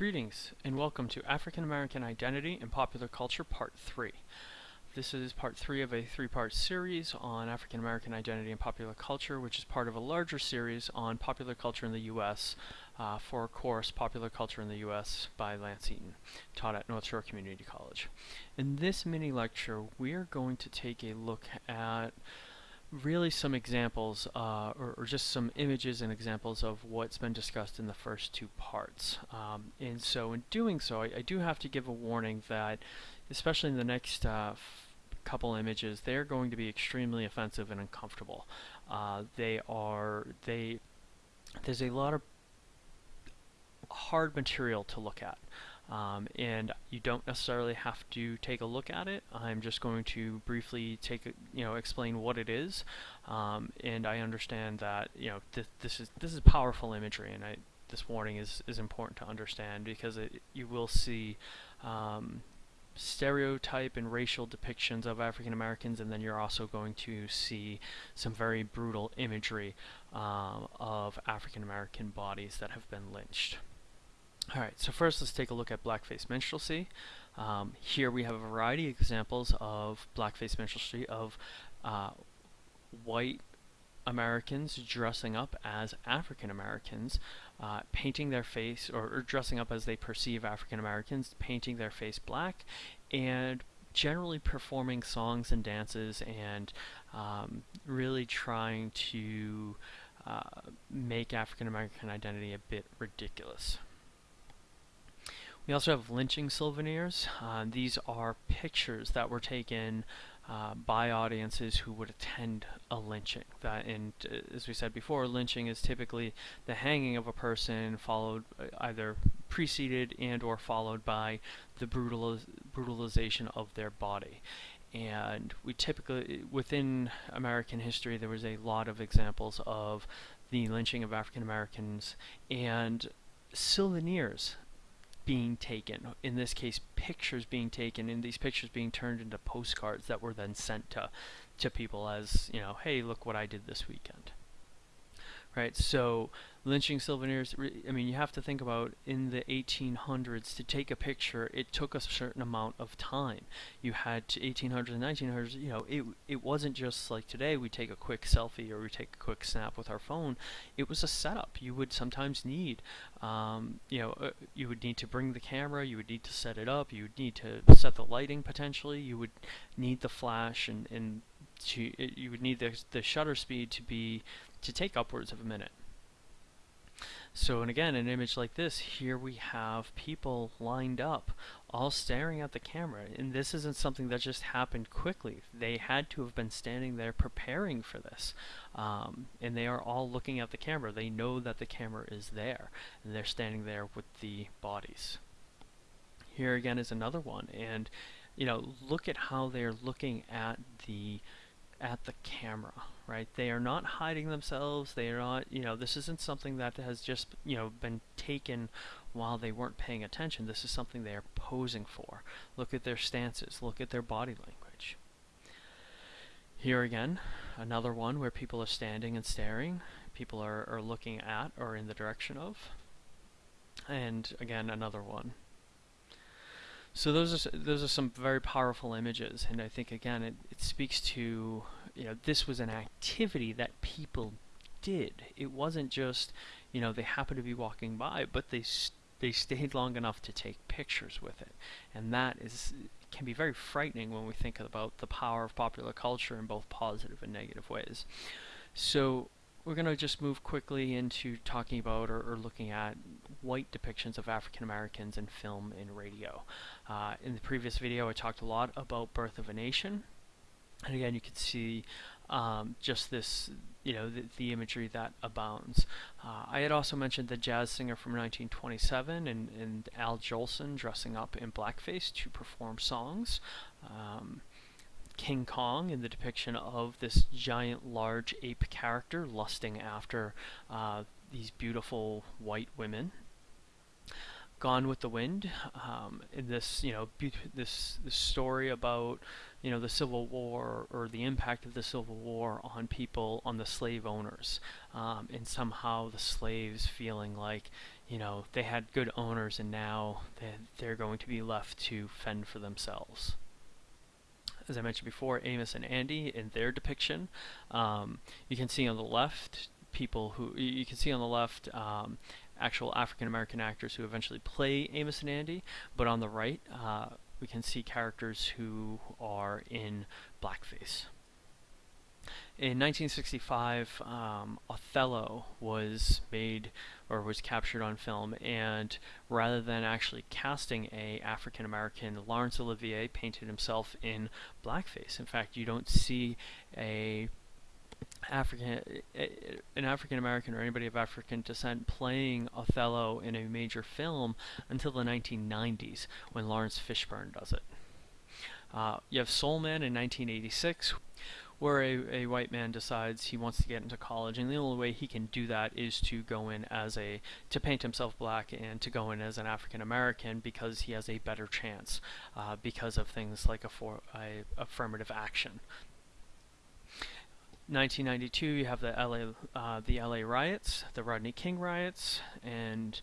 Greetings and welcome to African American Identity and Popular Culture Part 3. This is part 3 of a three-part series on African American identity and popular culture, which is part of a larger series on popular culture in the U.S. Uh, for a course, Popular Culture in the U.S. by Lance Eaton, taught at North Shore Community College. In this mini lecture, we are going to take a look at really some examples uh, or, or, just some images and examples of what's been discussed in the first two parts. Um, and so in doing so, I, I, do have to give a warning that, especially in the next uh, couple images, they're going to be extremely offensive and uncomfortable. Uh, they are, they, there's a lot of hard material to look at. Um, and you don't necessarily have to take a look at it. I'm just going to briefly take you know explain what it is, um, and I understand that you know th this is this is powerful imagery, and I, this warning is is important to understand because it, you will see um, stereotype and racial depictions of African Americans, and then you're also going to see some very brutal imagery um, of African American bodies that have been lynched. Alright, so first let's take a look at blackface minstrelsy. Um, here we have a variety of examples of blackface minstrelsy of uh, white Americans dressing up as African Americans, uh, painting their face, or, or, dressing up as they perceive African Americans, painting their face black, and generally performing songs and dances and um, really trying to uh, make African American identity a bit ridiculous. We also have lynching souvenirs. Uh, these are pictures that were taken uh, by audiences who would attend a lynching. That, and uh, as we said before, lynching is typically the hanging of a person, followed uh, either preceded and or followed by the brutaliz brutalization of their body. And we typically, within American history, there was a lot of examples of the lynching of African Americans and souvenirs being taken, in this case pictures being taken, and these pictures being turned into postcards that were then sent to, to people as, you know, hey, look what I did this weekend right? So lynching souvenirs, I mean, you have to think about in the 1800s to take a picture, it took a certain amount of time. You had to 1800s and 1900s, you know, it, it wasn't just like today we take a quick selfie or we take a quick snap with our phone. It was a setup. You would sometimes need, um, you know, uh, you would need to bring the camera, you would need to set it up, you would need to set the lighting potentially, you would need the flash and, and to, you would need the, the shutter speed to be to take upwards of a minute. So, and again, an image like this, here we have people lined up, all staring at the camera. And this isn't something that just happened quickly. They had to have been standing there preparing for this. Um, and they are all looking at the camera. They know that the camera is there. And they're standing there with the bodies. Here again is another one. And, you know, look at how they're looking at the at the camera, right? They are not hiding themselves. They are not, you know, this isn't something that has just, you know, been taken while they weren't paying attention. This is something they are posing for. Look at their stances. Look at their body language. Here again, another one where people are standing and staring. People are, are looking at or in the direction of. And again, another one. So those are those are some very powerful images, and I think again it, it speaks to you know this was an activity that people did. It wasn't just you know they happened to be walking by, but they they stayed long enough to take pictures with it, and that is can be very frightening when we think about the power of popular culture in both positive and negative ways. So we're going to just move quickly into talking about or, or, looking at white depictions of African Americans in film and radio. Uh, in the previous video I talked a lot about Birth of a Nation and again you can see um, just this you know the, the imagery that abounds. Uh, I had also mentioned the jazz singer from 1927 and, and Al Jolson dressing up in blackface to perform songs. Um, King Kong in the depiction of this giant large ape character lusting after uh, these beautiful white women. Gone with the Wind. Um, in this, you know, this this story about you know the Civil War or the impact of the Civil War on people, on the slave owners, um, and somehow the slaves feeling like you know they had good owners and now they, they're going to be left to fend for themselves as I mentioned before, Amos and Andy in their depiction. Um, you can see on the left people who you can see on the left um, actual African American actors who eventually play Amos and Andy, but on the right uh, we can see characters who are in blackface. In 1965, um, Othello was made or was captured on film, and rather than actually casting a African American, Laurence Olivier painted himself in blackface. In fact, you don't see a African, an African American or anybody of African descent playing Othello in a major film until the 1990s when Laurence Fishburne does it. Uh, you have Soul Man in 1986 where a, a white man decides he wants to get into college and the only way he can do that is to go in as a to paint himself black and to go in as an African American because he has a better chance uh, because of things like a, for, a affirmative action 1992 you have the LA uh, the LA riots the Rodney King riots and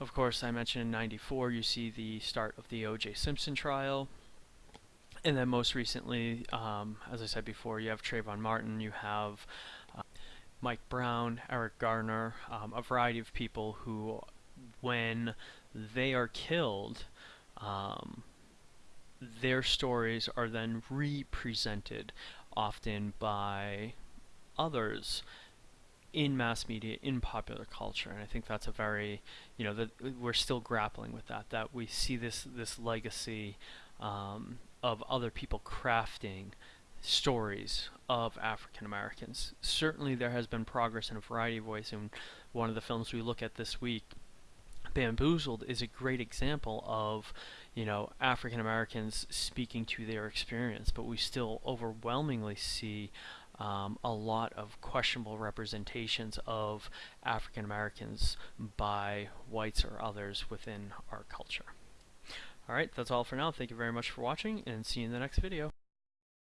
of course I mentioned in 94 you see the start of the O.J. Simpson trial and then most recently, um, as I said before, you have Trayvon Martin, you have uh, Mike Brown, Eric Garner, um, a variety of people who, when they are killed, um, their stories are then represented often by others in mass media, in popular culture, and I think that's a very, you know, that we're still grappling with that. That we see this this legacy um, of other people crafting stories of African Americans. Certainly there has been progress in a variety of ways and one of the films we look at this week Bamboozled is a great example of, you know, African Americans speaking to their experience, but we still overwhelmingly see um, a lot of questionable representations of African Americans by whites or others within our culture. Alright, that's all for now. Thank you very much for watching, and see you in the next video.